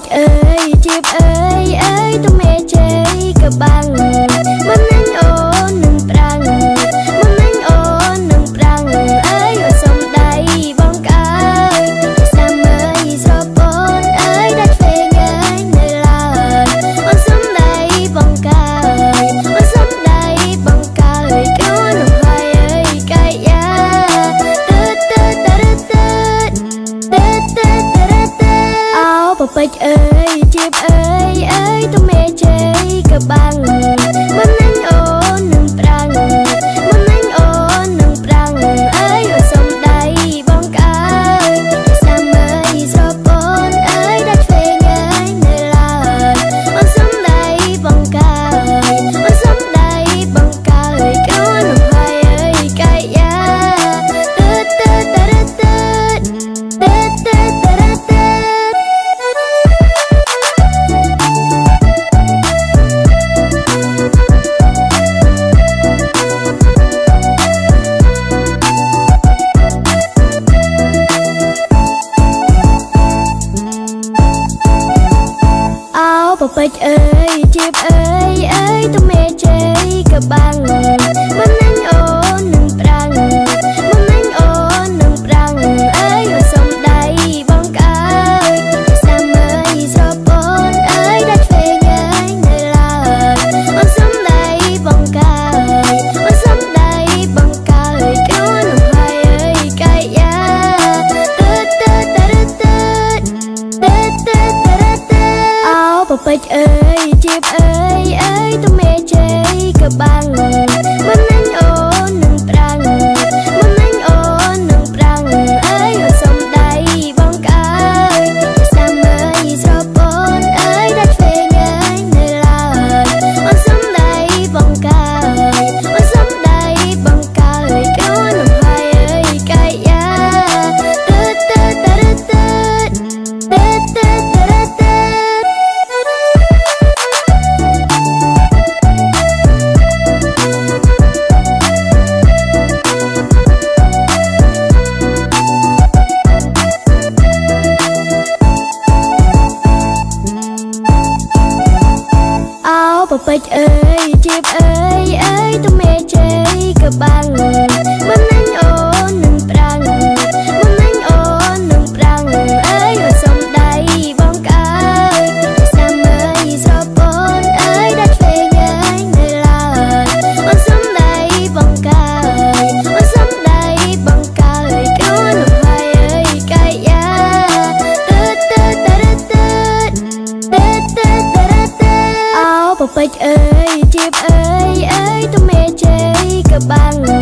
ចអើយជីបអើយ Vagy őj uh, ពេចអើយជីបអើយអើយទុំមេជ័យកបាល់ ចអើយជីបអើយអើយតមេជ័យកបាល់ យជីបអើយអើយទុំមេជ័យកបាល់ ពេជ្រអើយជីបអើយអើយតមេជ័យកបាល់